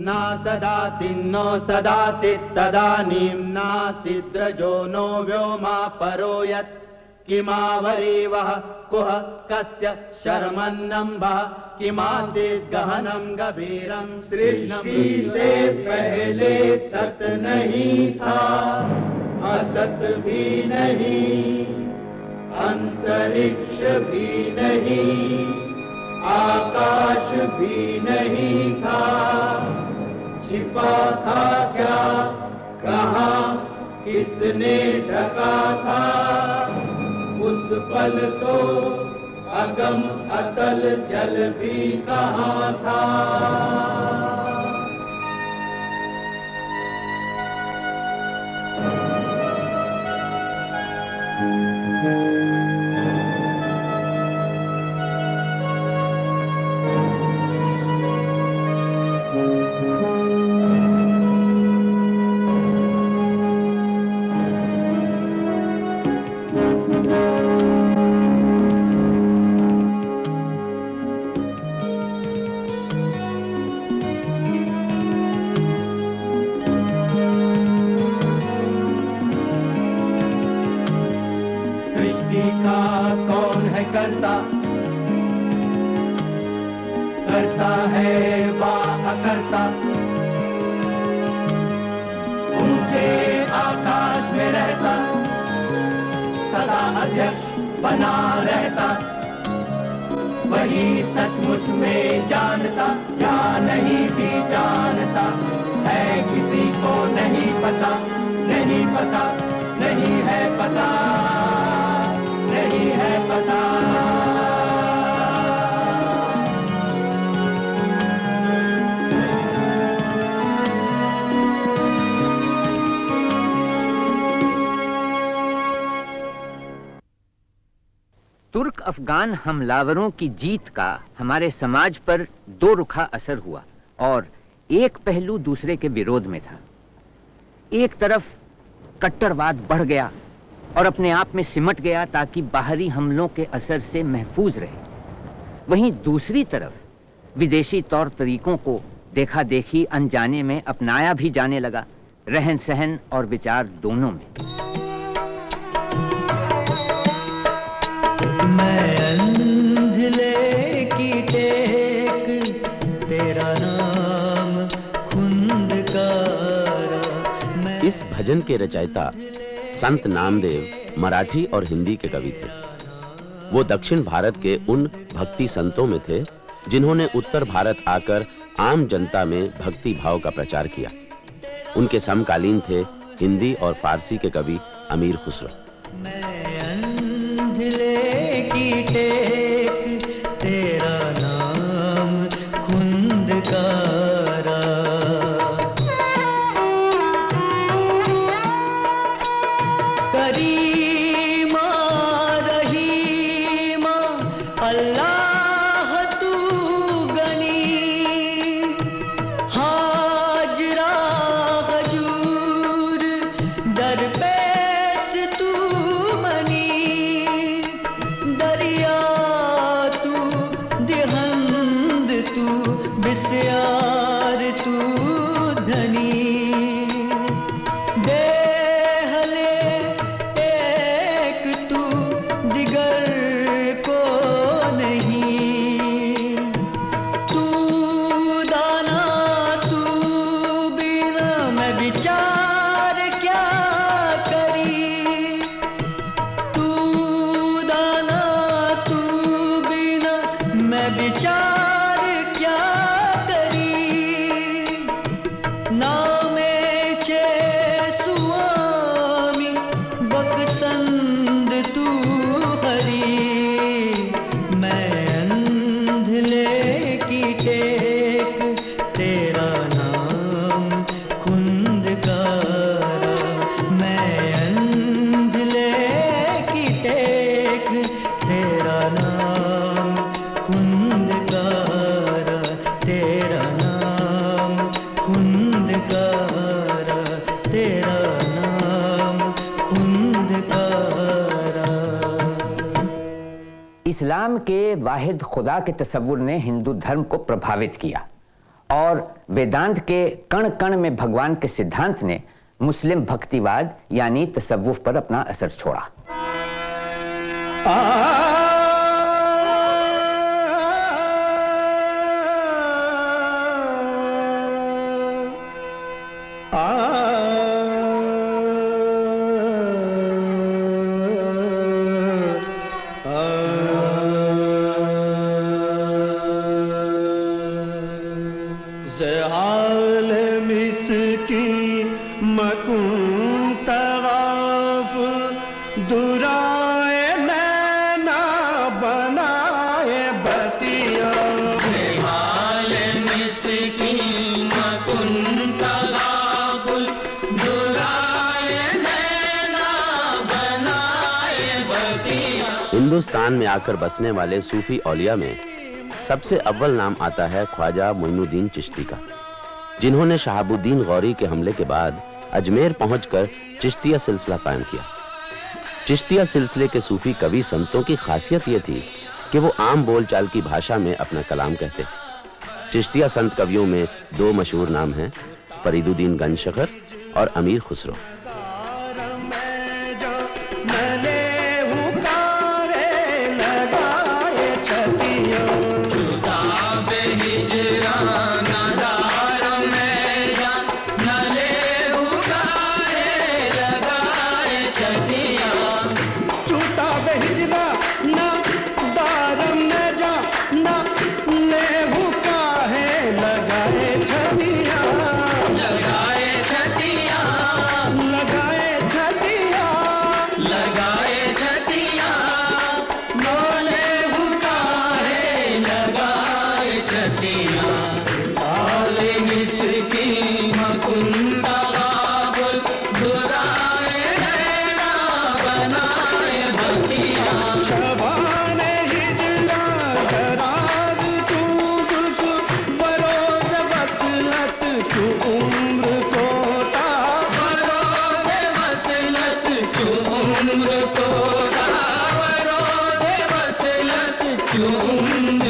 न सदासि नो सदासि तदानीं नासिद्रजो नो व्योमा परो यत्। किमावरीवः कुह, कस्य शर्मन्नम्बः। किमासीत् गहनं गभीरं सृष्टि से पहले सत नहीं था। असत भी नहीं, अंतरिक्ष भी नहीं, आकाश भी नहीं था। छिपा था क्या? कहा, किसने ढका था? उस पल तो अगम अतल जल भी कहा था? सृष्टि करता। करता है वा अकर्ता ऊँचे आकाश में रहता। सदा अध्यक्ष बना रहता। वही सचमुच में जानता, या नहीं भी जानता। है किसी को नहीं पता नहीं पता, नहीं है पता। अफगान हमलावरों की जीत का हमारे समाज पर दो रुखा असर हुआ और एक पहलू दूसरे के विरोध में था। एक तरफ़ कट्टरवाद बढ़ गया और अपने आप में सिमट गया ताकि बाहरी हमलों के असर से महफूज रहे। वहीं दूसरी तरफ़ विदेशी तौर तरीकों को देखा देखी अनजाने में अपनाया भी जाने लगा रहन सहन और विचार दोनों में। मैं भजन के रचयिता संत नामदेव मराठी और हिंदी के कवि थे। वो दक्षिण भारत के उन भक्ति संतों में थे, जिन्होंने उत्तर भारत आकर आम जनता में भक्ति भाव का प्रचार किया। उनके समकालीन थे हिंदी और फारसी के कवि अमीर खुसरो। तू बिस्यार खुदा के तस्वुर ने हिंदू धर्म को प्रभावित किया और वेदांत के कण कण में भगवान के सिद्धांत ने मुस्लिम भक्तिवाद यानी तसव्वुफ पर अपना असर छोड़ा। तवाफ दुराए नैना बनाए बतिया। हाल मिसकी मकुन तगाफुल दुराए नैना बनाए बतिया। हिंदुस्तान में आकर बसने वाले सूफी औलिया में सबसे अव्वल नाम आता है ख्वाजा मोइनुद्दीन चिश्ती का जिन्होंने शहाबुद्दीन गौरी के हमले के बाद अजमेर पहुंचकर चिश्तिया सिलसिला कायम किया। चिश्तिया सिलसिले के सूफी कवि संतों की खासियत यह थी कि वो आम बोलचाल की भाषा में अपना कलाम कहते चिश्तिया संत कवियों में दो मशहूर नाम हैं, फरीदुद्दीन गंजशखर और अमीर खुसरो। Oh.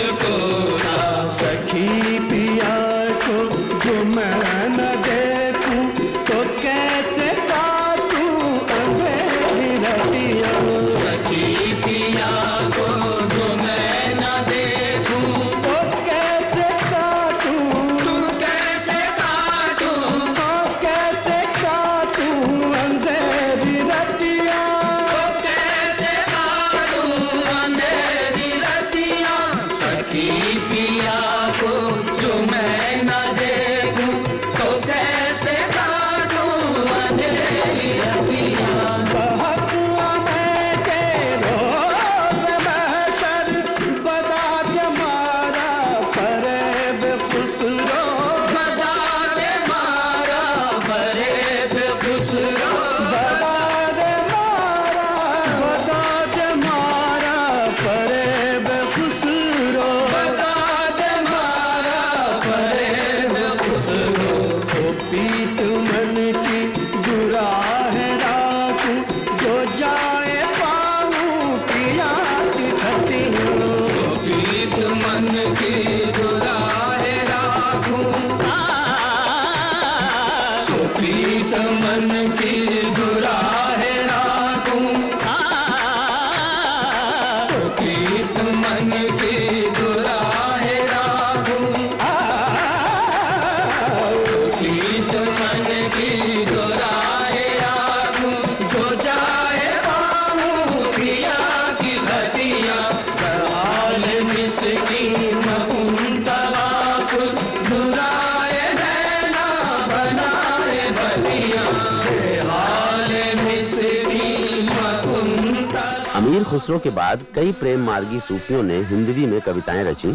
खुसरो के बाद कई प्रेम मार्गी सूफियों ने हिंदवी में कविताएँ रची।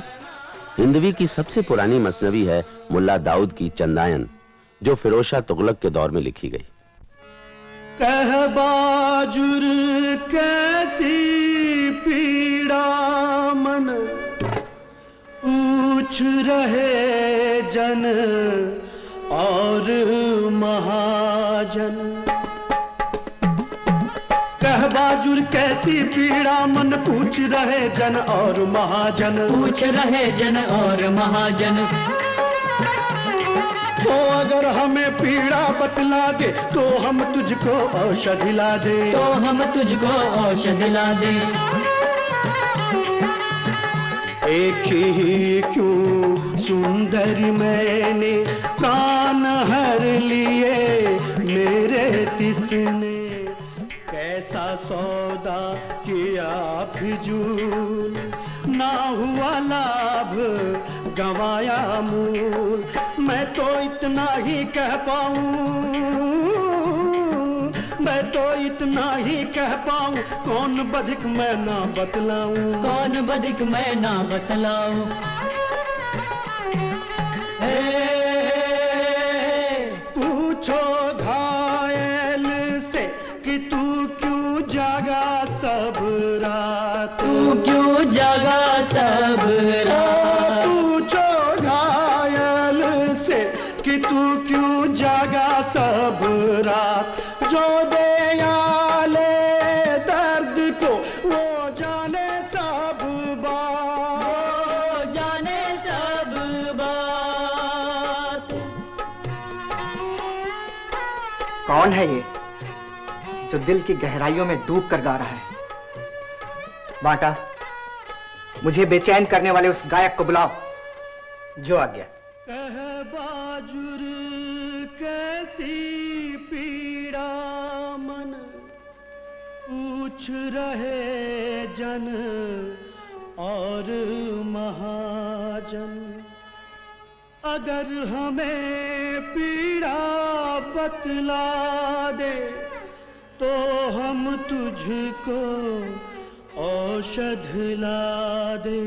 हिंदवी की सबसे पुरानी मसनवी है मुल्ला दाऊद की चंदायन, जो फिरोशा तुगलक के दौर में लिखी गई। कह बाजुर कैसी पीड़ा मन, पूछ रहे जन और महाजन। कह कैसी पीड़ा मन पूछ रहे जन और महाजन। पूछ रहे जन और महाजन। तो अगर हमें पीड़ा बतला दे तो हम तुझको औषधि ला दे। तो हम तुझको औषध ला दे। एक ही क्यों सुंदर मैंने प्राण हर लिए मेरे तिसने। सौदा किया फिजूल। ना हुआ लाभ गवाया मूल। मैं तो इतना ही कह पाऊँ। मैं तो इतना ही कह पाऊँ कौन बधिक मैं ना बतलाऊं। कौन बधिक मैं ना बतलाऊं। पूछो घायल पूछो घायल से कि तू क्यों जागा सब रात? जो दे आले दर्द को वो जाने सब बात। जाने सब बात। कौन है ये जो दिल की गहराइयों में डूब कर गा रहा है? बाटा। मुझे बेचैन करने वाले उस गायक को बुलाओ। जो आ गया। कैसी पीड़ा मन, पूछ रहे जन और महाजन। अगर हमें पीड़ा बतला दे तो हम तुझको औषध ला दे।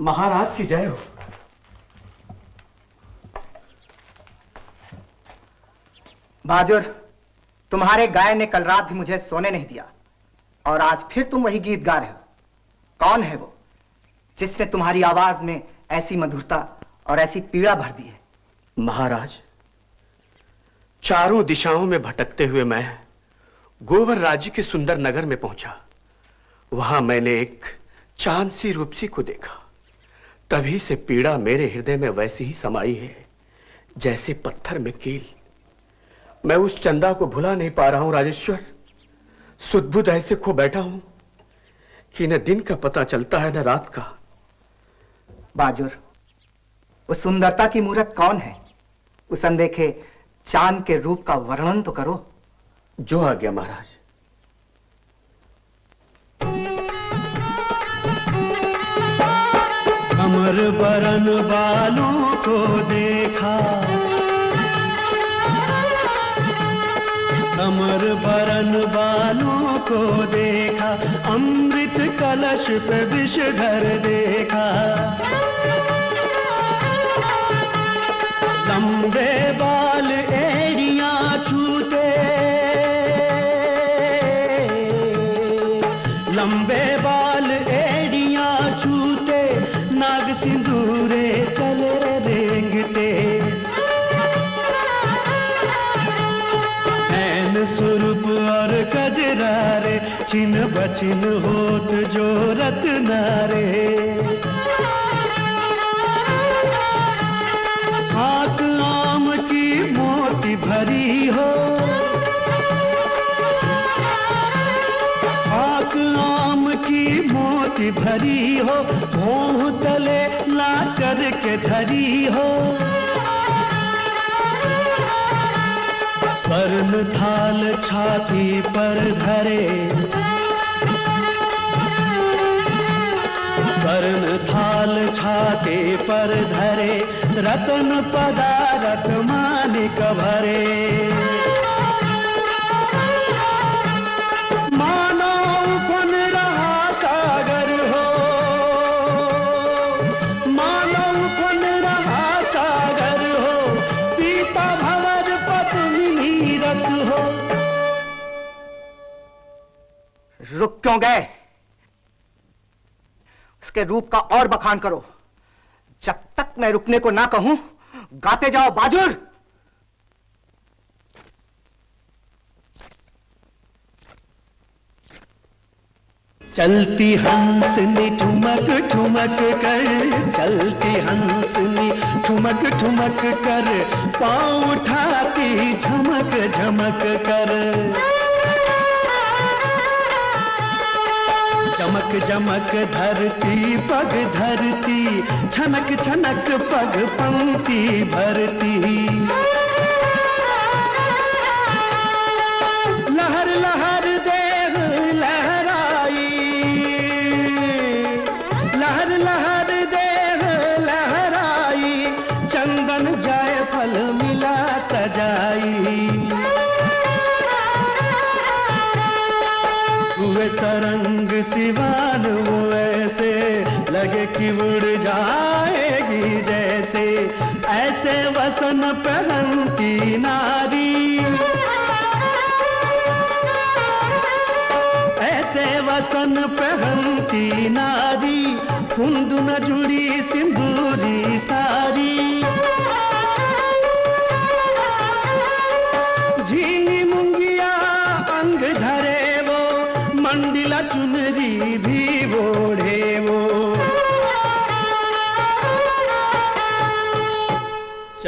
महाराज की जय हो। बाजुर तुम्हारे गाय ने कल रात भी मुझे सोने नहीं दिया और आज फिर तुम वही गीत गा रहे हो। कौन है वो जिसने तुम्हारी आवाज़ में ऐसी मधुरता और ऐसी पीड़ा भर दी है? महाराज चारों दिशाओं में भटकते हुए मैं गोवर राज्य के सुंदर नगर में पहुँचा। वहाँ मैंने एक चाँद सी रूपसी को देखा। तभी से पीड़ा मेरे हृदय में वैसी ही समाई है, जैसे पत्थर में कील। मैं उस चंदा को भुला नहीं पा रहा हूँ, राजेश्वर। सुदबुद ऐसे खो बैठा हूँ कि न दिन का पता चलता है, न रात का। बाजुर, उस सुंदरता की मूर्त कौन है? उस अनदेखे चाँद के रूप का वर्णन तो करो। जो आ गया महाराज। कमर बरन बालों को देखा। कमर बरन बालों को देखा। अमृत कलश पे विषधर देखा। लंबे बाल एड़ियाँ छूते। लंबे बाल एड़ियाँ छूते, नाग सिंदूरे चले रेंगते। ऐन सुरूप और कजरारे, चिन बचिन होत जो रत्नारे। आँख मोती भरी हो भों तले ला कर के धरी हो। वर्ण थाल छाती पर धरे। वर्ण थाल छाते पर धरे, रतन पदारथ मानिक भरे। रुक क्यों गए? उसके रूप का और बखान करो। जब तक मैं रुकने को ना कहूँ, गाते जाओ, बाजुर! चलती हंसनी ठुमक ठुमक कर, चलती हंसनी ठुमक ठुमक कर, पाँव उठाती झमक झमक कर। चमक चमक धरती पग धरती छनक छनक पग पंक्ति भरती। नारी। ऐसे वसन पहनती नारी कुंद न जुड़ी सिंदूरी सारी।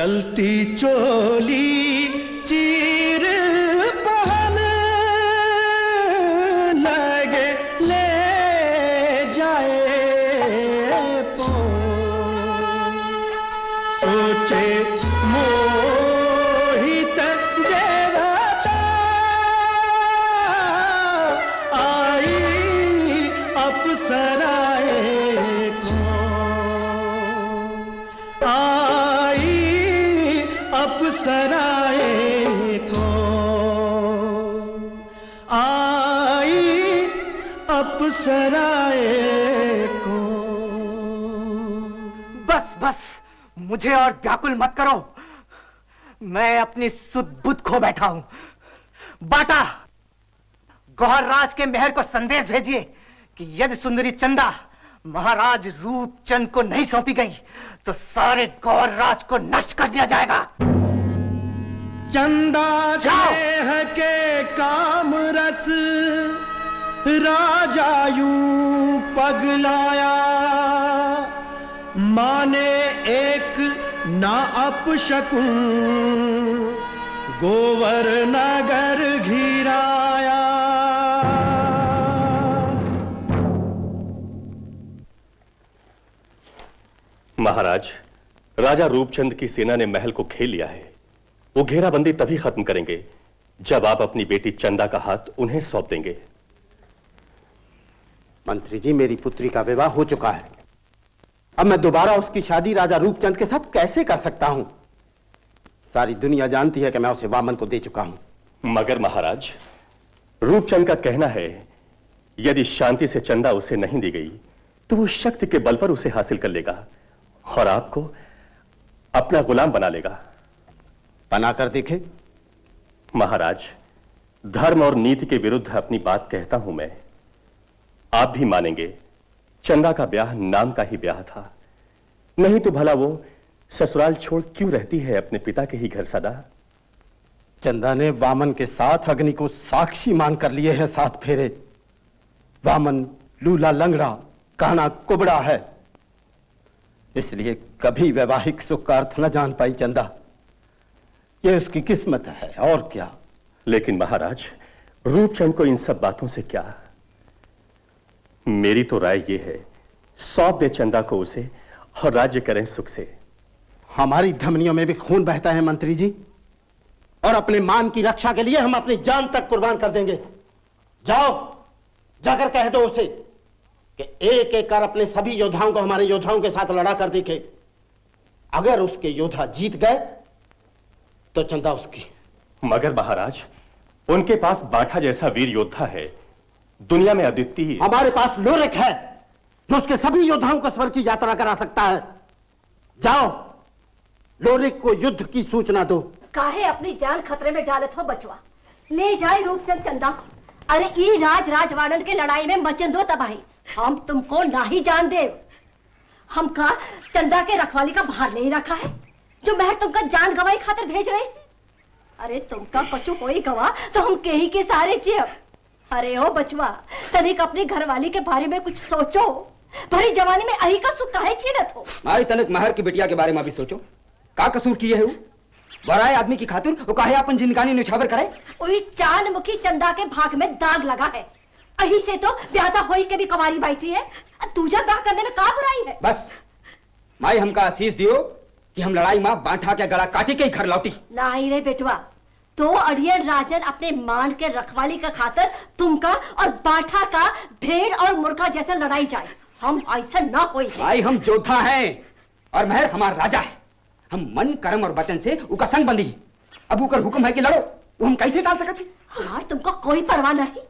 चलती चोली मुझे और व्याकुल मत करो। मैं अपनी सुध बुद्ध खो बैठा हूँ। बाटा गौहर राज के मेहर को संदेश भेजिए कि यदि सुंदरी चंदा महाराज रूपचंद को नहीं सौंपी गई तो सारे गौर राज को नष्ट कर दिया जाएगा। चंदा। देह के काम रस राजा यूँ पगलाया। माने एक ना अपशकुन गोवर नगर घिराया। महाराज राजा रूपचंद की सेना ने महल को खेल लिया है। वो घेराबंदी तभी खत्म करेंगे जब आप अपनी बेटी चंदा का हाथ उन्हें सौंप देंगे। मंत्री जी मेरी पुत्री का विवाह हो चुका है। अब मैं दोबारा उसकी शादी राजा रूपचंद के साथ कैसे कर सकता हूँ? सारी दुनिया जानती है कि मैं उसे वामन को दे चुका हूँ। मगर महाराज रूपचंद का कहना है यदि शांति से चंदा उसे नहीं दी गई तो वो शक्ति के बल पर उसे हासिल कर लेगा और आपको अपना गुलाम बना लेगा। बनाकर देखे। महाराज धर्म और नीति के विरुद्ध अपनी बात कहता हूँ मैं। आप भी मानेंगे चंदा का ब्याह नाम का ही ब्याह था। नहीं तो भला वो ससुराल छोड़ क्यों रहती है अपने पिता के ही घर सदा? चंदा ने वामन के साथ अग्नि को साक्षी मान कर लिए हैं सात फेरे। वामन लूला लंगड़ा काना कुबड़ा है। इसलिए कभी वैवाहिक सुख का अर्थ न जान पाई चंदा। यह उसकी किस्मत है और क्या? लेकिन महाराज रूपचंद को इन सब बातों से क्या मेरी तो राय यह है सौंप दे चंदा को उसे और राज्य करें सुख से। हमारी धमनियों में भी खून बहता है मंत्री जी और अपने मान की रक्षा के लिए हम अपनी जान तक कुर्बान कर देंगे। जाओ जाकर कह दो उसे कि एक एक कर अपने सभी योद्धाओं को हमारे योद्धाओं के साथ लड़ा कर दिखे। अगर उसके योद्धा जीत गए तो चंदा उसकी। मगर महाराज उनके पास बाठा जैसा वीर योद्धा है दुनिया में अद्वितीय हमारे पास लोरिक है जो उसके सभी योद्धाओं को स्वर की यात्रा करा सकता है। जाओ लोरिक को युद्ध की सूचना दो। काहे अपनी जान खतरे में डालत हो बचवा? ले जाए रूपचंद चंदा अरे ई राज राजवाड़न के लड़ाई में मचन दो तबाही। हम तुमको ना ही जान दे हम का चंदा के रखवाली का भार नहीं रखा है? जो महर तुमका जान गवाई खातर भेज रहे? अरे तुमका कछु कोई गवा तो हम के ही के सारे चियब अरे ओ बचवा तनिक अपनी घरवाली के बारे में कुछ सोचो। भरी जवानी में अही का सुख काहे छीनत हो? माई तनिक महर की बिटिया के बारे में भी सोचो। का कसूर किए है वो? बराए आदमी की खातिर वो काहे अपन जिनकानी निछावर करे? उस चाँद मुखी चंदा के भाग में दाग लगा है। अही से तो ब्यादा होई के भी कवारी बैठी है। दूजा ब्याह करने में का बुराई है? बस माई हमका आशीष दियो कि हम लड़ाई माँ बांठा के गला काटी के घर लौटी। नहीं रे बेटवा तो अड़ियन राजन अपने मान के रखवाली का खातर तुमका और बाठा का भेड़ और मुर्गा जैसा लड़ाई जाए। हम ऐसा ना है माई हम योद्धा हैं और महर हमारा राजा है। हम मन कर्म और वचन से उका संग बंदी है। अब उकर हुक्म है कि लड़ो वो हम कैसे डाल सकते यार तुमको कोई परवाह नहीं।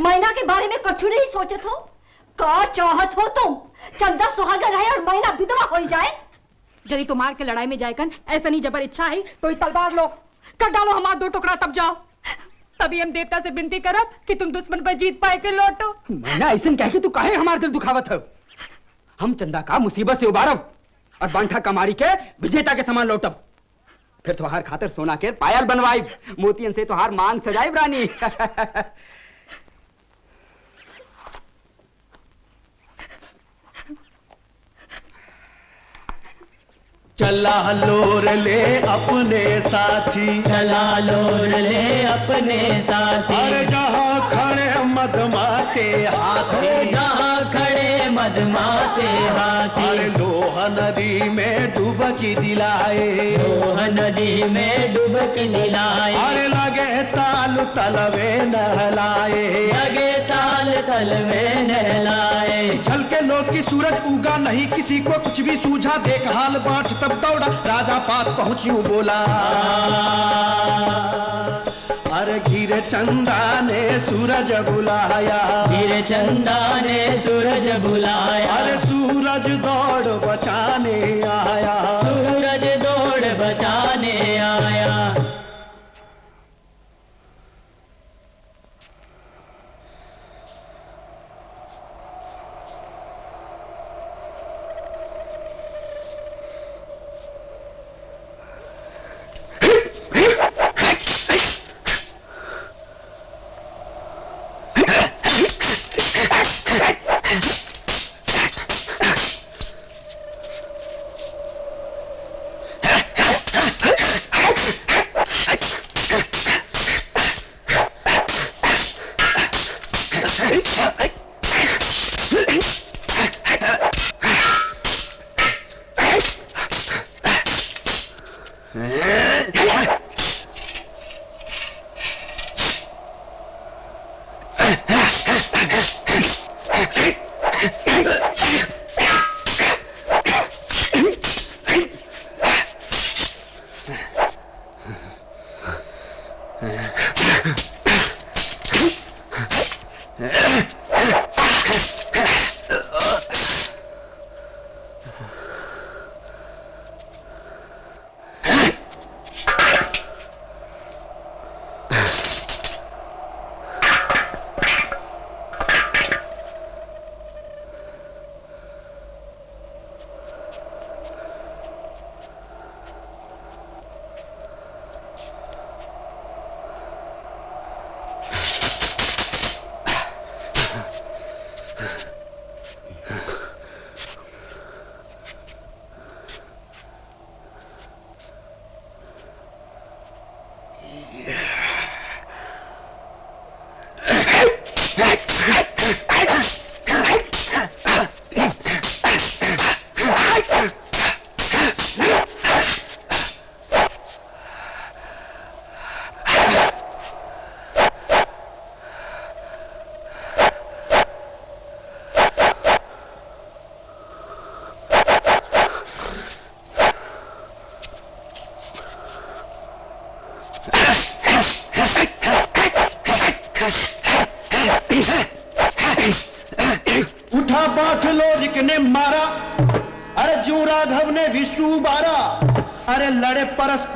मैना के बारे में कुछ नहीं सोचत हो? का चाहत हो तुम? चंदा सुहागन है और मैना विधवा हो जाए? यदि तुम्हार के लड़ाई में जाएकन ऐसा नहीं जबर इच्छा है तो तलवार लो। कर डालो हमारा दो टुकड़ा, तब जाओ। तभी हम देवता से विनती करब कि तुम दुश्मन पर जीत पाए के लौटो। मैंने, ऐसा कह के तू काहे हमारा दिल दुखावत है? हम चंदा का मुसीबत से उबारब और बांठा कमारी के विजेता के समान लौटब। फिर तुहार खातर सोना के पायल बनवाई मोतियन से तुहार मांग सजाई रानी। चला लोर ले अपने साथी। चला लोर ले अपने साथी। अरे जहाँ खड़े मदमाते हाथी। जहाँ खड़े मधमाते हाथी। अरे लोहा नदी में डुबकी दिलाए। नदी में डुबकी दिलाए। अरे लगे ताल तलवे नहलाए। लगे ताल तल में नहलाए। छल के लोग की सूरज उगा नहीं किसी को कुछ भी सूझा। देख हाल बाँट तब दौड़ा राजा पात पहुँची बोला। अरे घिरे चंदा ने सूरज बुलाया। धीरे चंदा ने सूरज बुलाया। अरे सूरज दौड़ बचाने आया।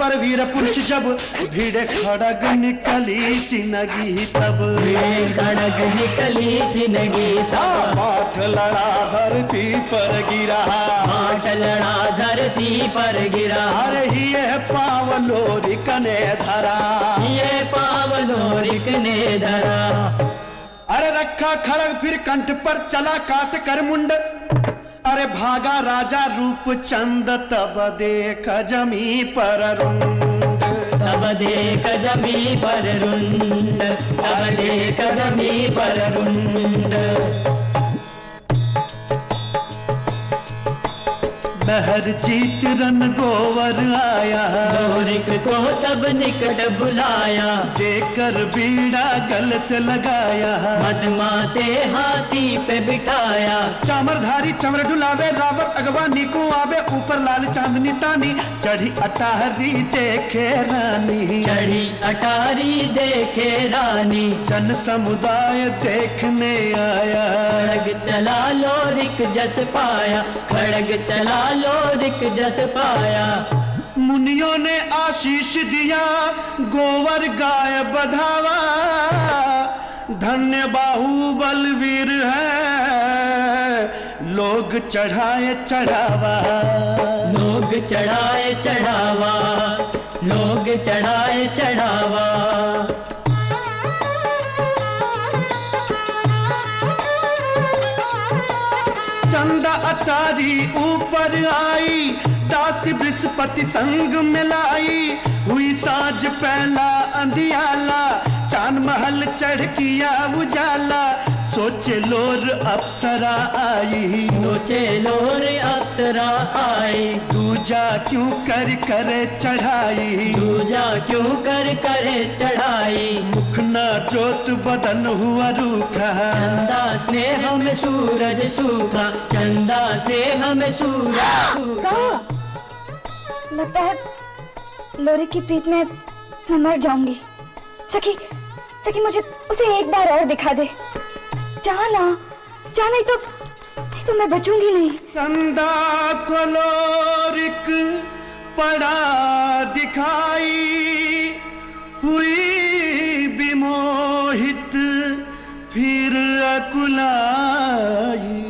परस्पर वीर पुरुष जब भीड़ खड़ग निकली चिनगी तब। खड़ग निकली ज़िंदगी पाठ लड़ा धरती पर गिरा। पाट लड़ा धरती पर गिरा। अरे ये पावलो रिकने धरा। ये पावलो रिक ने धरा। अरे रखा खड़ग फिर कंठ पर चला काट कर मुंड। अरे भागा राजा रूप चंद तब देख जमी पर रुंड तब देख जमी पर रुंड तब देख जमी पर रुंड बहर जीत रन गोवर आया। को तब निकट बुलाया। देकर बीड़ा गल से लगाया। मदमाते हाथी पे बिठाया। चामरधारी चमर डुलावे रावत अगवानी को आवे ऊपर लाल चांदनी तानी। चढ़ी अटारी देखे रानी। चढ़ी अटारी देखे रानी। जन समुदाय देखने आया। खड़ग चला लोरिक जस पाया। खड़ग चला लोरिक जस पाया। मुनियों ने आशीष दिया गोवर गाय बधावा। धन्य बाहु बलवीर है लोग चढ़ाए चढ़ावा। लोग चढ़ाए चढ़ावा लोग चढ़ाए चढ़ावा। अटारी ऊपर आई, दास बृहस्पति संग मिलाई। हुई साँझ पहला अंधियाला, चाँद महल चढ़ किया उजाला। सोचे लोर अप्सरा आई। सोचे लोर अप्सरा आई। दूजा क्यों कर करे चढ़ाई? दूजा क्यों कर करे चढ़ाई? मुख न जोत बदन हुआ रूखा। चंदा स्नेह में सूरज सूखा। चंदा से में सूरज सूखा। लगता है लोरी की प्रीत में मैं मर जाऊँगी। सखी सखी मुझे उसे एक बार और दिखा दे। जाना जा नहीं तो नहीं तो मैं बचूँगी नहीं। चंदा को लोरिक पड़ा दिखाई हुई विमोहित फिर अकुलाई।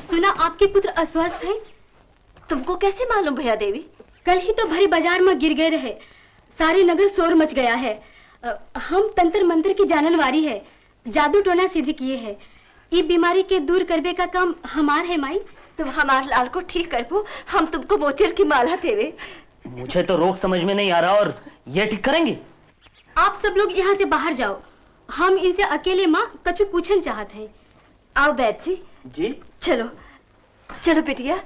सुना आपके पुत्र अस्वस्थ हैं? तुमको कैसे मालूम भैया देवी? कल ही तो भरी बाज़ार में गिर गए रहे। सारे नगर शोर मच गया है। हम तंत्र मंत्र की जाननवारी है। जादू टोना सिद्ध किए है। ये बीमारी के दूर करबे का काम हमार है माई। तुम हमारे लाल को ठीक कर पो हम तुमको मोतियर की माला देवे। मुझे तो रोग समझ में नहीं आ रहा और ये ठीक करेंगे? आप सब लोग यहाँ से बाहर जाओ। हम इनसे अकेले माँ कछु पूछन चाहते हैं। आओ बैठ जी जी। चलो। चलो बिटिया।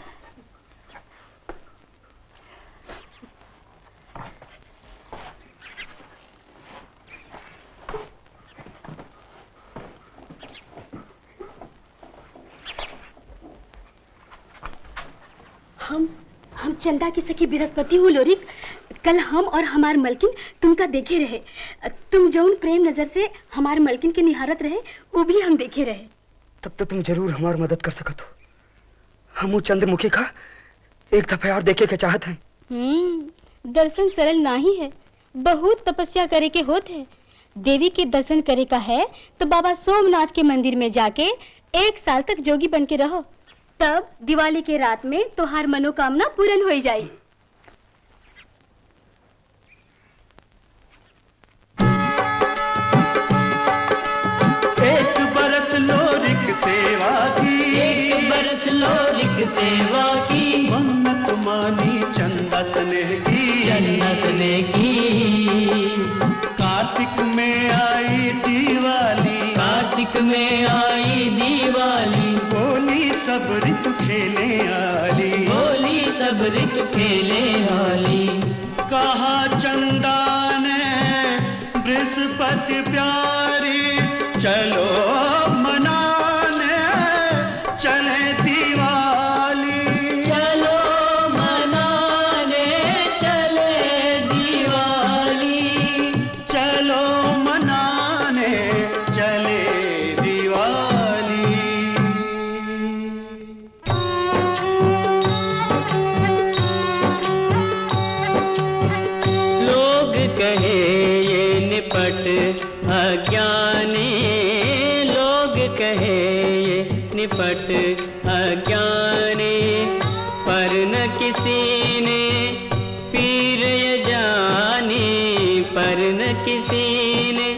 हम हम चंदा की सखी बृहस्पति हूँ लोरिक। कल हम और हमार मलकिन तुमका देखे रहे। तुम जौन प्रेम नज़र से हमार मलकिन के निहारत रहे वो भी हम देखे रहे। तब तो तुम ज़रूर हमारी मदद कर सकत हो। हम वो चंद्रमुखी का एक दफ़ा और देखे के चाहत हैं। हम्म दर्शन सरल नहीं है। बहुत तपस्या करे के होते हैं। देवी के दर्शन करे का है तो बाबा सोमनाथ के मंदिर में जाके एक साल तक जोगी बन के रहो। तब दिवाली के रात में तुहार मनोकामना पूर्ण हो जाए एक बरस लोरिक सेवा की। एक बरस लोरिक सेवा की। मन्नत मानी चंदा स्नेह की। चंदा स्नेह की। कार्तिक में आई दिवाली। कार्तिक में आई दिवाली। बोली सब खेले आली। बोली सब रित खेले हाली पट अज्ञानी लोग कहे ये निपट अज्ञानी, पर न किसी ने पीर ये जानी, पर न किसी ने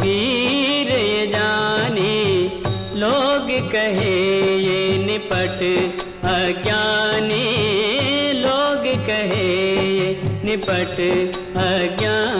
पीर ये जानी। लोग कहे ये निपट अज्ञानी, लोग कहे ये निपट अज्ञान।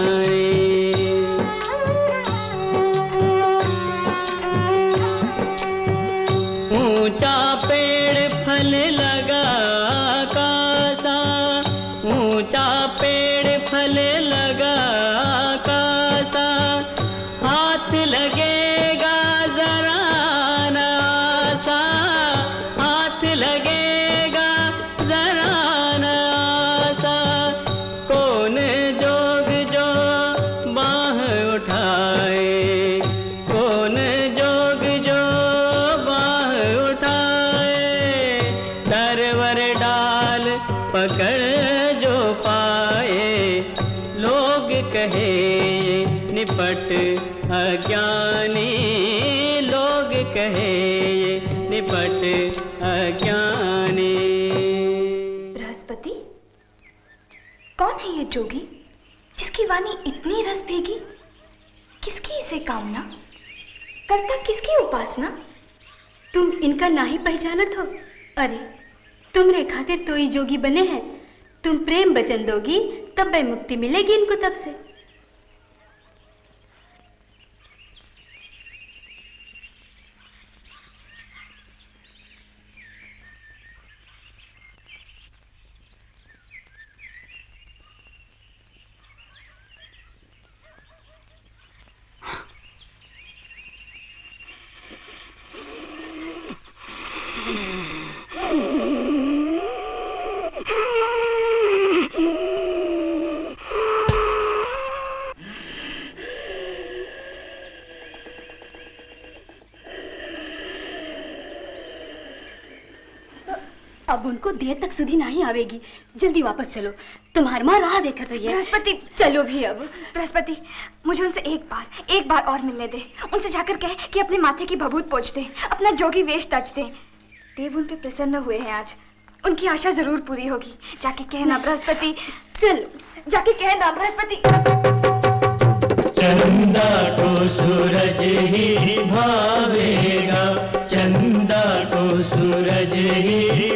जोगी, जिसकी वाणी इतनी रस भेगी, किसकी इसे कामना? करता किसकी उपासना? तुम इनका ना ही पहचानत हो अरे, तुम तुमरे खाते तो ही जोगी बने हैं। तुम प्रेम बचन दोगी, तब वह मुक्ति मिलेगी इनको तब से। अब उनको देर तक सुधी नहीं आवेगी। जल्दी वापस चलो। तुम्हार माँ राह देखा तो ये बृहस्पति चलो भी अब। बृहस्पति मुझे उनसे एक बार एक बार और मिलने दे। उनसे जाकर कहे कि अपने माथे की भभूत पोछ दे अपना जोगी वेश तज दे। देव उन पे प्रसन्न हुए हैं आज। उनकी आशा ज़रूर पूरी होगी। जाके कहना बृहस्पति। चलो जाके कहना बृहस्पति। चंदा को सूरज ही भावेगा। चंदा को सूरज ही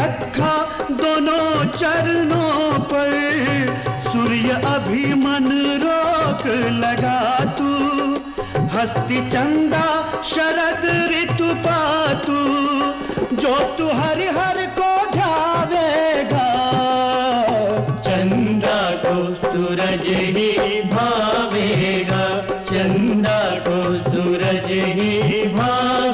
रखा दोनों चरणों पर। सूर्य अभी मन रोक लगा तू। हस्ती चंदा शरद ऋतु पातू। जो तू हरि हर को ध्यावेगा। चंदा को सूरज ही भावेगा। चंदा को सूरज ही भावेगा।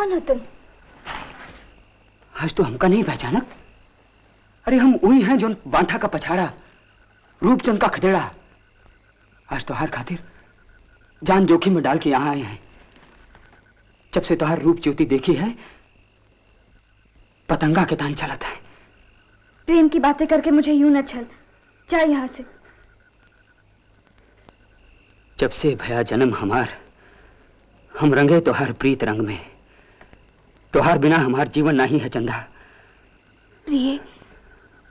कौन हो तुम? आज तो हमका नहीं पहचानक अरे हम वही हैं जो बांठा का पछाड़ा रूपचंद का खदेड़ा। आज तो हर खातिर जान जोखिम में डाल के यहाँ आए हैं। जब से तोहार रूप ज्योति देखी है पतंगा के तान चलाता है। प्रेम की बातें करके मुझे यूँ न छल। जा यहाँ से। जब से भया जन्म हमार हम रंगे तोहार प्रीत रंग में। तोहार बिना हमार जीवन नहीं है चंदा। प्रिय,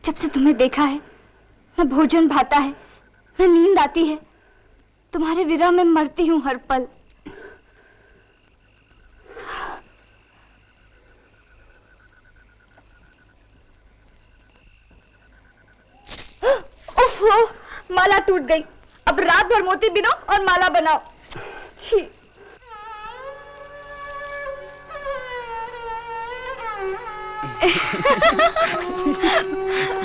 जब से तुम्हें देखा है न भोजन भाता है न नींद आती है, तुम्हारे विरह में मरती हूँ हर पल। माला टूट गई। अब रात भर मोती बिनो और माला बनाओ। छी।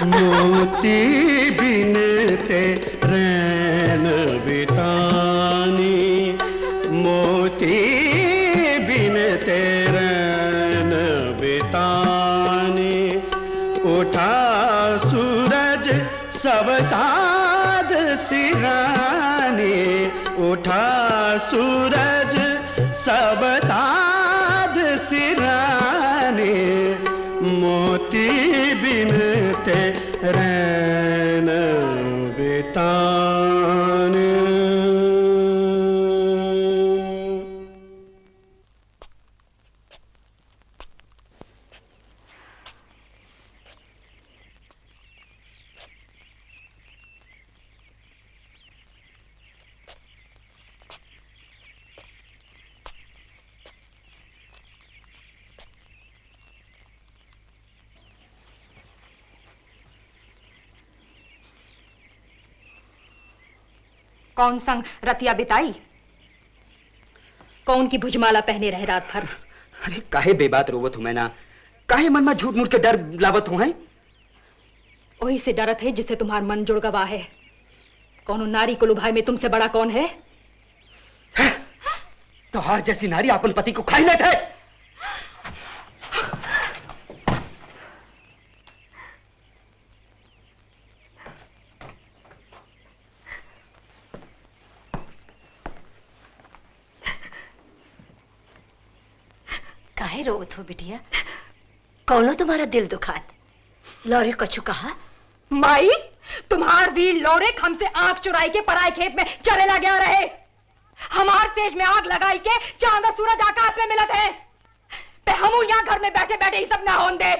मोती बिनते रैन बितानी। मोती बिनते रैन बितानी। उठा सूरज, सब साध सिरानी। उठा सूरज, सब कौन संग रतिया बिताई? कौन की भुजमाला पहने रहे रात भर? अरे काहे बेबात रोवत हूँ मैं ना? काहे मन में झूठ मूठ के डर लावत हूँ है? वही से डरत है जिससे तुम्हार मन जुड़ गवा है। कौन नारी को लुभाए में तुमसे बड़ा कौन है? तोहार जैसी नारी अपन पति को खाई लेत है। रोत हो बिटिया। कौनो तुम्हारा दिल दुखात? लौरी कछु कहा माई तुम्हार भी लौरे हमसे आँख चुराई के पराए खेत में चले लगे रहे। हमार सेज में आग लगाई के चाँद और सूरज आकाश में मिलत है। पे हम यहाँ घर में बैठे बैठे ही सब ना होन दे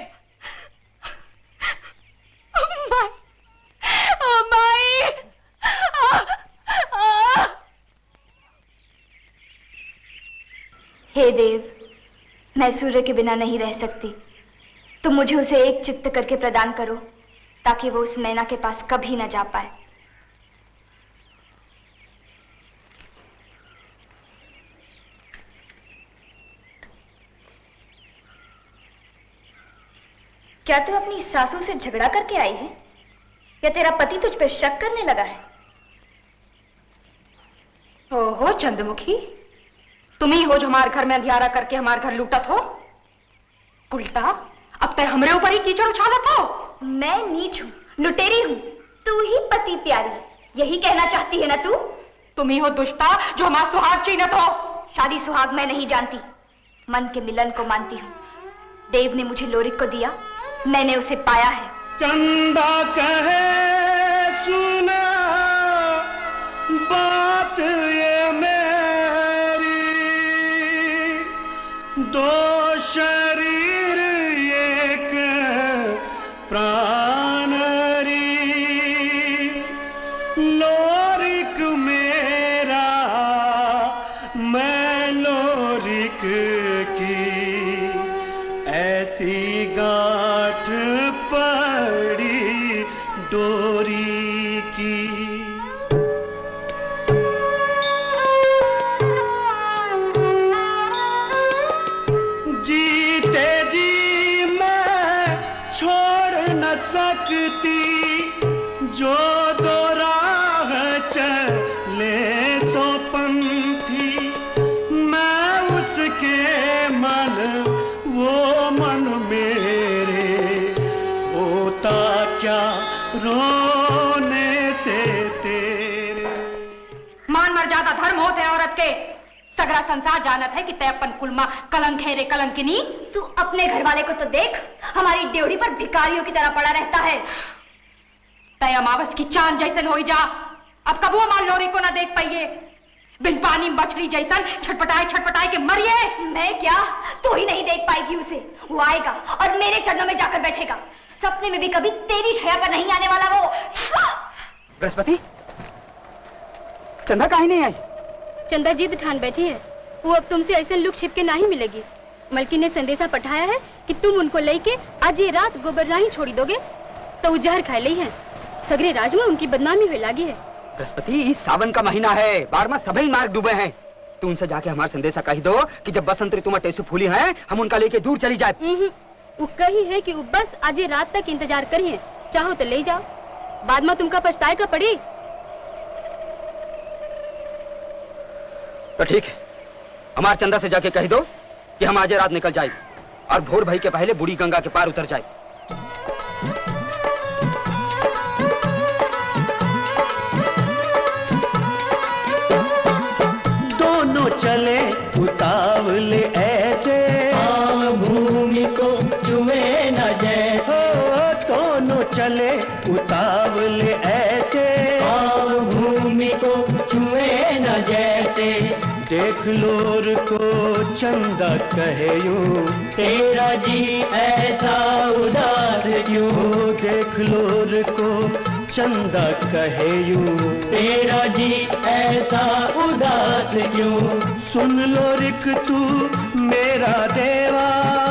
माई, ओ माई, आ, आ, हे देव मैं सूर्य के बिना नहीं रह सकती। तुम मुझे उसे एक चित्त करके प्रदान करो, ताकि वो उस मैना के पास कभी न जा पाए। क्या तू अपनी सासू से झगड़ा करके आई है? या तेरा पति तुझ पर शक करने लगा है? ओहो, चंद्रमुखी। तुम ही हो जो हमारे घर में अंधियारा करके हमारे घर लूटत हो। उल्टा अब तय हमरे ऊपर ही कीचड़ उछालत हो। मैं नीच हूँ लुटेरी हूँ तू ही पति प्यारी यही कहना चाहती है ना तू? तुम ही हो दुष्टा जो हमारा सुहाग छीनत हो। शादी सुहाग मैं नहीं जानती। मन के मिलन को मानती हूँ। देव ने मुझे लोरिक को दिया मैंने उसे पाया है। चंदा कहे संसार जानत है कि तय अपन कुलमा कलंक है रे कलंकिनी? तू अपने घर वाले को तो देख हमारी ड्योढ़ी पर भिखारियों की तरह पड़ा रहता है। तय अमावस की चाँद जैसन हो जा। अब कबू हमार लोरी को ना देख पाइए। बिन पानी मछली जैसन छटपटाए छटपटाए के मरिए। मैं क्या? तू ही नहीं देख पाएगी उसे। वो आएगा और मेरे चरणों में जाकर बैठेगा। सपने में भी कभी तेरी छाया पर नहीं आने वाला वो। बृहस्पति चंदा काहे नहीं आई? चंदा जिद ठान बैठी है। वो अब तुमसे ऐसे लुक छिप के नहीं मिलेगी। मलकी ने संदेशा पठाया है कि तुम उनको लेके आज ये रात गोबर राही छोड़ी दोगे। तो वो जहर खा ली है। सगरे राज में उनकी बदनामी हुई लागी है। बृहस्पति इस सावन का महीना है। बार में सभी मार्ग डूबे हैं। तू उनसे जाके हमारा संदेशा कही दो कि जब बसंत ऋतु में टेसु फूली है हम उनका लेके दूर चली जाए। हम्म, वो कही है कि बस आज रात तक इंतज़ार करिए चाहो तो ले जाओ। बाद में तुमका पछताए का पड़ी? तो ठीक है। हमार चंदा से जाके कह दो कि हम आज रात निकल जाए और भोर भाई के पहले बूढ़ी गंगा के पार उतर जाए। दोनों चले उतावले ऐसे। भूमि को छुए न जैसे। दोनों चले उतावले ऐसे। भूमि को चुमे न जैसे। देख लोर को चंदा कहे यूँ तेरा जी ऐसा उदास क्यों? देख लोर को चंदा कहे यूँ तेरा जी ऐसा उदास क्यों? सुन लो रिक तू मेरा देवा।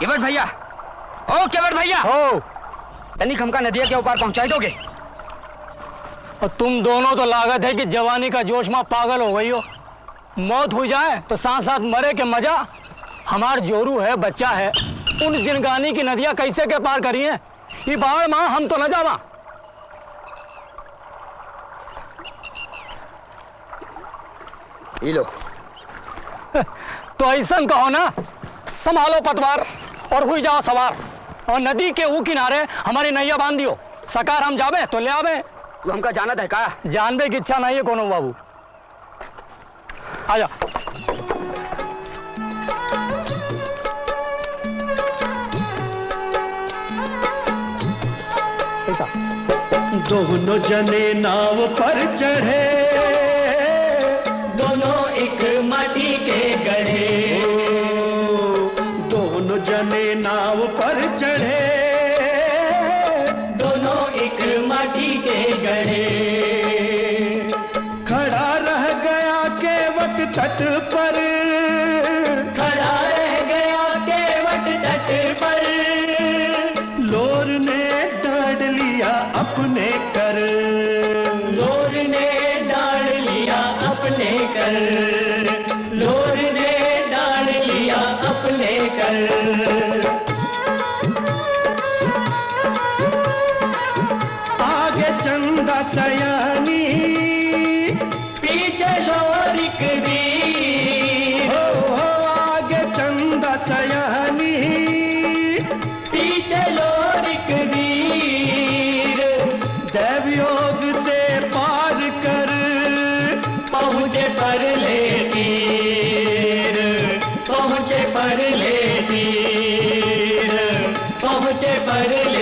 केवट भैया। ओ केवट भैया। हो। तनिक हमका नदिया के ऊपर पहुंचाई दोगे और तुम दोनों तो लागत है कि जवानी का जोश में पागल हो गई हो। मौत हो जाए तो साथ साथ मरे के मज़ा। हमार जोरू है बच्चा है। उन जिनगानी की नदियाँ कैसे के पार करी है? ये बाढ़ माँ हम तो न जावा। ये लो। तो ऐसा कहो ना संभालो पतवार। और हुई जाओ सवार। और नदी के ऊ किनारे हमारी नैया बाँध दियो सकार हम जावे तो ले आवे तू हमका जानत है का? जानबे की इच्छा नहीं है कोनो बाबू। आजा। दोनों जने नाव पर चढ़े। दोनों जने नाव पहुँचे पर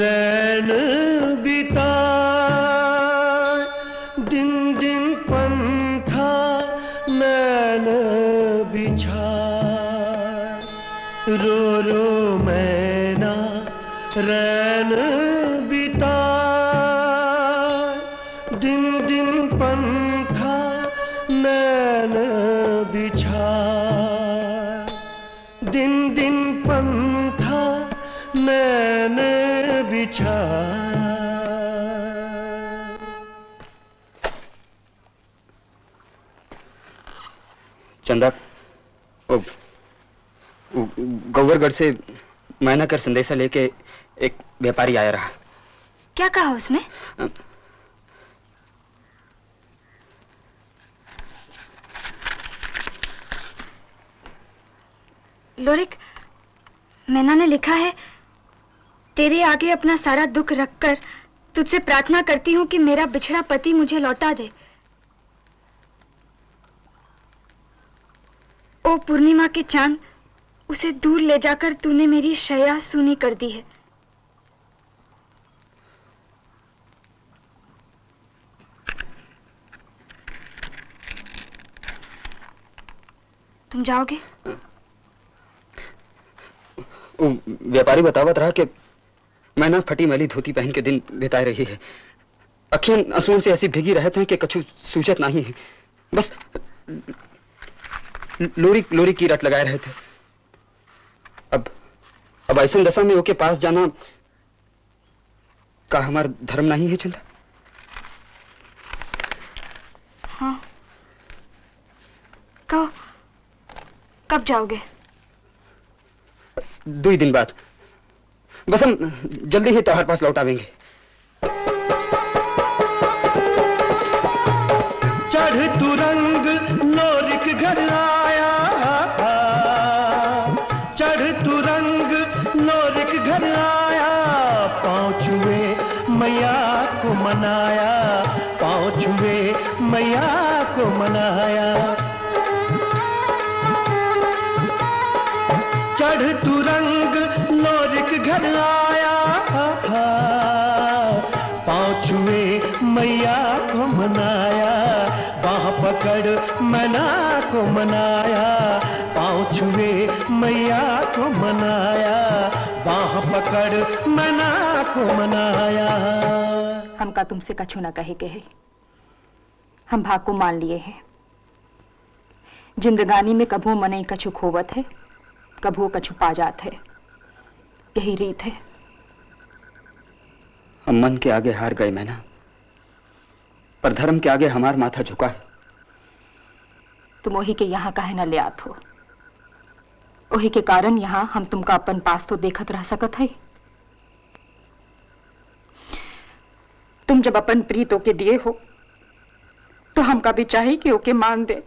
रैन गौवरगढ़ से मैना कर संदेशा लेके एक व्यापारी आया रहा। क्या कहा उसने? लोरिक मैना ने लिखा है तेरे आगे अपना सारा दुख रखकर तुझसे प्रार्थना करती हूँ कि मेरा बिछड़ा पति मुझे लौटा दे। ओ पूर्णिमा के चाँद उसे दूर ले जाकर तूने मेरी शया सुनी कर दी है। तुम जाओगे? व्यापारी बतावत रहा कि मैना फटी मैली धोती पहन के दिन बिताए रही है। अखियाँ आंसुओं से ऐसी भीगी रहते हैं कि कछु सूचत नहीं है बस लोरी लोरी की रट लगाए रहे थे अब अब ऐसे दशा में ओके पास जाना का हमारा धर्म नहीं है चंदा हाँ। कहो कब जाओगे? दो ही दिन बाद। बस हम जल्दी ही तुम्हारे पास लौट आवेंगे। पकड़ मना को मनाया। हमका तुमसे कछु ना कहे कहे। हम भाग को मान लिए हैं। जिंदगानी में कभू मनई कछु खोवत है कभू कछु पा जात है। यही रीत है। हम मन के आगे हार गए मैना। पर धर्म के आगे हमार माथा झुका है। तुम वही के यहाँ काहे न ले आत हो? वही के कारण यहाँ हम तुमका अपन पास तो देखत रह सकत है। तुम जब अपन प्रीत ओके दिए हो तो हमका भी चाहिए कि ओके मान दे।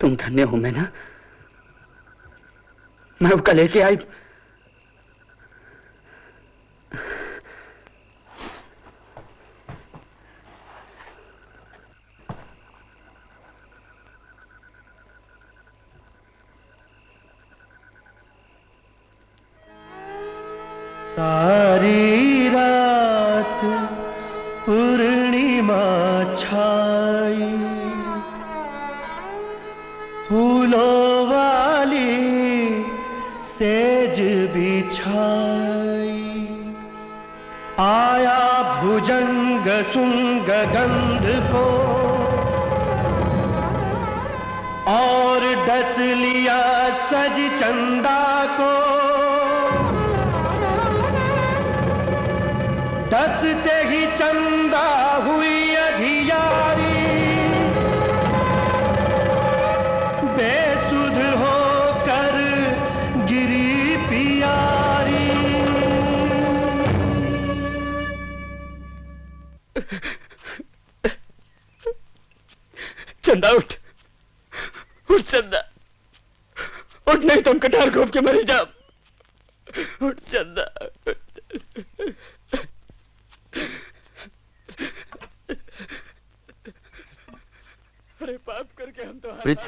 तुम धन्य हो, मैना। मैं उसका लेके आई।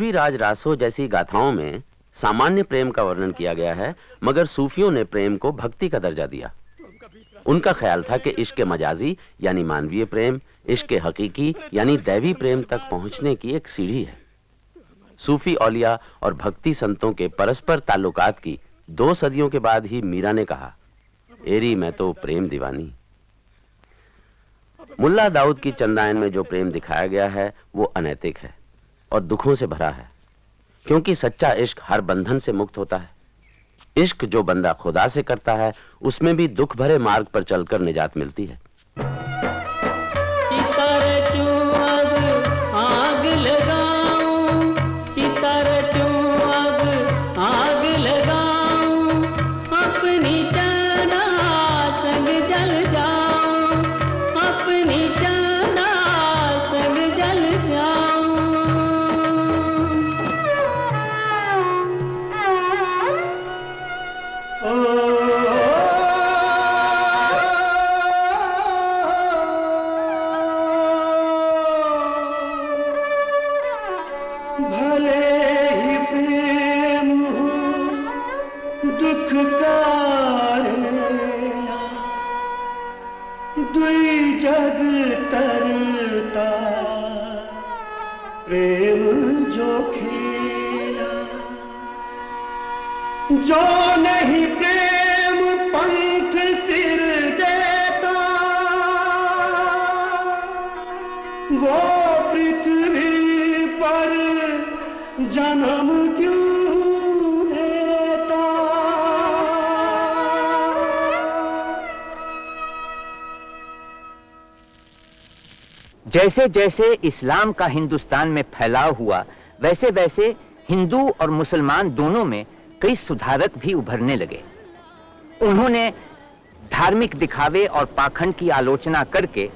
पृथ्वीराज रासो जैसी गाथाओं में सामान्य प्रेम का वर्णन किया गया है, मगर सूफियों ने प्रेम को भक्ति का दर्जा दिया। उनका ख्याल था कि इश्क मजाजी, यानी मानवीय प्रेम, इश्क हकीकी, यानी दैवी प्रेम तक पहुँचने की एक सीढ़ी है। सूफी औलिया और भक्ति संतों के परस्पर ताल्लुकात की दो सदियों के बाद ही मीरा ने कहा, एरी, मैं तो प्रेम दीवानी। मुल्ला दाऊद की चंदायन में जो प्रेम दिखाया गया है, वो अनैतिक है। और दुखों से भरा है। क्योंकि सच्चा इश्क हर बंधन से मुक्त होता है। इश्क जो बंदा खुदा से करता है, उसमें भी दुख भरे मार्ग पर चलकर निजात मिलती है। जो नहीं प्रेम पंथ सिर देता, वो पृथ्वी पर जन्म क्यों लेता जैसे जैसे इस्लाम का हिंदुस्तान में फैलाव हुआ, वैसे वैसे हिंदू और मुसलमान दोनों में कई सुधारक भी उभरने लगे। उन्होंने धार्मिक दिखावे और पाखंड की आलोचना करके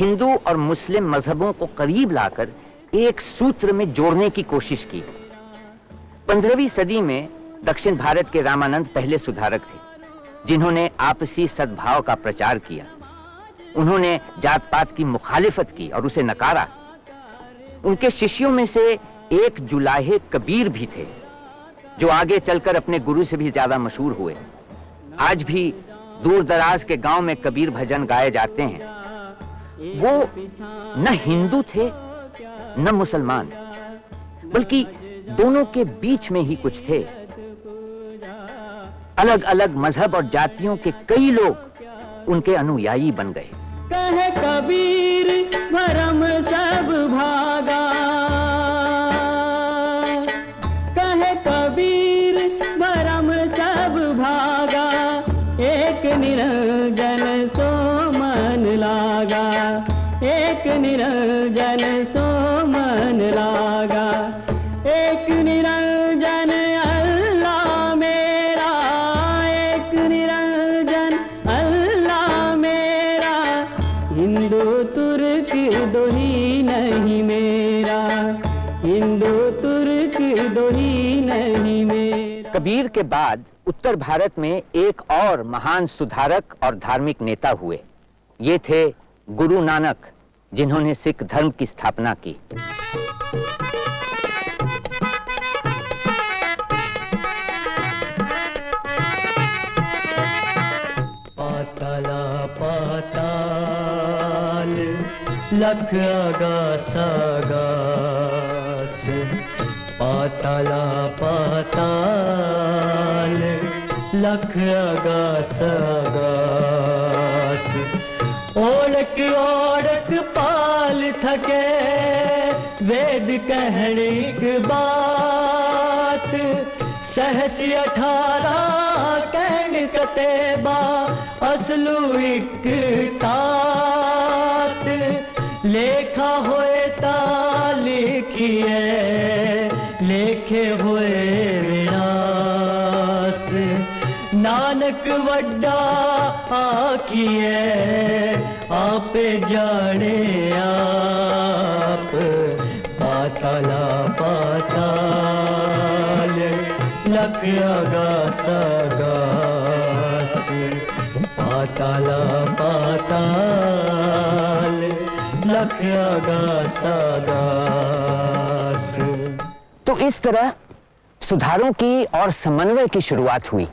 हिंदू और मुस्लिम मजहबों को करीब लाकर एक सूत्र में जोड़ने की कोशिश की। पंद्रहवीं सदी में दक्षिण भारत के रामानंद पहले सुधारक थे, जिन्होंने आपसी सद्भाव का प्रचार किया। उन्होंने जात पात की मुखालिफत की और उसे नकारा। उनके शिष्यों में से एक जुलाहे कबीर भी थे। जो आगे चलकर अपने गुरु से भी ज़्यादा मशहूर हुए। आज भी दूर दराज के गाँव में कबीर भजन गाए जाते हैं। वो न हिंदू थे, न मुसलमान, बल्कि दोनों के बीच में ही कुछ थे। अलग अलग मज़हब और जातियों के कई लोग उनके अनुयायी बन गए। कह कबीर, भरम सब भागा। कबीर के बाद उत्तर भारत में एक और महान सुधारक और धार्मिक नेता हुए। ये थे गुरु नानक, जिन्होंने सिख धर्म की स्थापना की। लख आगा सागास पाताला पा लख आगास आगास। ओढ़क ओढ़क पाल थके, वेद कहने की बात। सहस अठारह कहन कतेबा असलू एक तात। लेखा होए ता लिखिए, लेखे होए वड्डा आखिए आपे जाने आप। पाताला, पाताल लख आगास आगास पाताला, पाताल आगास आगास तो इस तरह सुधारों की और समन्वय की शुरुआत हुई।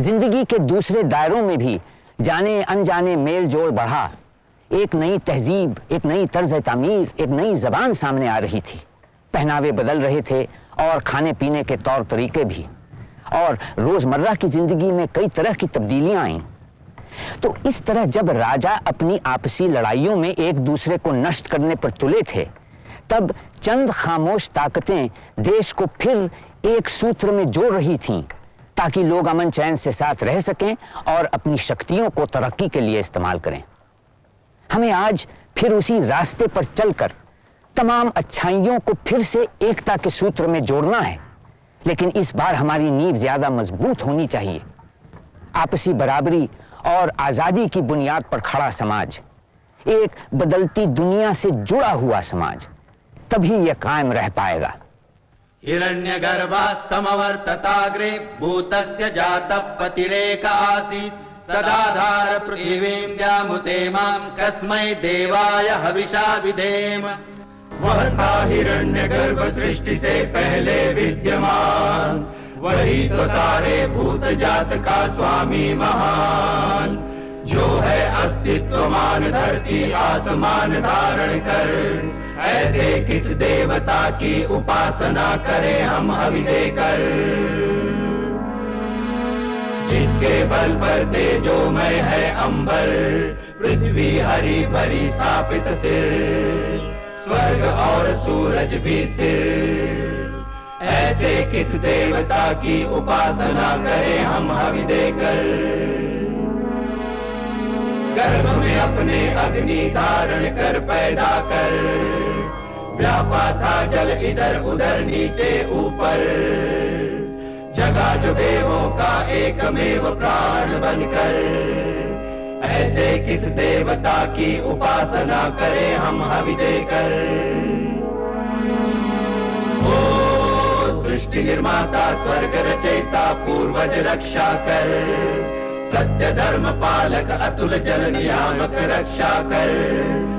ज़िंदगी के दूसरे दायरों में भी जाने अनजाने मेल जोड़ बढ़ा। एक नई तहजीब, एक नई तर्ज तमीर, एक नई जबान सामने आ रही थी। पहनावे बदल रहे थे और खाने पीने के तौर तरीके भी। और रोज़मर्रा की ज़िंदगी में कई तरह की तब्दीलियाँ आईं। तो इस तरह जब राजा अपनी आपसी लड़ाइयों में एक दूसरे को नष्ट करने पर तुले थे, तब चंद खामोश ताकतें देश को फिर एक सूत्र में जोड़ रही थीं। ताकि लोग अमन चैन से साथ रह सकें और अपनी शक्तियों को तरक्की के लिए इस्तेमाल करें। हमें आज फिर उसी रास्ते पर चलकर तमाम अच्छाइयों को फिर से एकता के सूत्र में जोड़ना है। लेकिन इस बार हमारी नींव ज़्यादा मज़बूत होनी चाहिए। आपसी बराबरी और आज़ादी की बुनियाद पर खड़ा समाज, एक बदलती दुनिया से जुड़ा हुआ समाज, तभी यह कायम रह पाएगा। हिरण्यगर्भात् समवर्तताग्रे भूतस्य जातः पतिरेक आसीत् सदाधार पृथिवीं द्यामुते माँ कस्मै देवाय हविषा विधेम। वह था हिरण्य गर्भ सृष्टि से पहले विद्यमान। वही तो सारे भूत जात का स्वामी महान। जो है अस्तित्वमान, धरती आसमान धारण कर। ऐसे किस देवता की उपासना करें हम हवि देकर जिसके बल पर तेजोमय है अंबर, पृथ्वी हरी भरी स्थापित सिर, स्वर्ग और सूरज भी स्थिर। ऐसे किस देवता की उपासना करें हम हवि देकर गर्भ में अपने अग्नि धारण कर पैदा कर। व्यापा था जल इधर उधर नीचे ऊपर। जगा जो देवों का एकमेव प्राण बनकर। ऐसे किस देवता की उपासना करें हम हवि देकर? ओ सृष्टि निर्माता, स्वर्ग रचयिता, पूर्वज रक्षा कर। सत्य धर्म पालक अतुल जल नियामक रक्षा कर।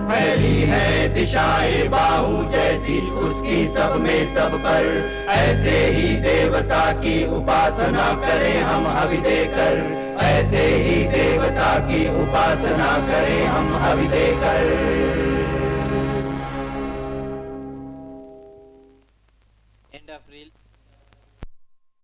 फैली है दिशाए बाहु जैसी उसकी सब में सब पर। ऐसे ही देवता की उपासना करें हम हवि देकर ऐसे ही देवता की उपासना करें हम हवि देकर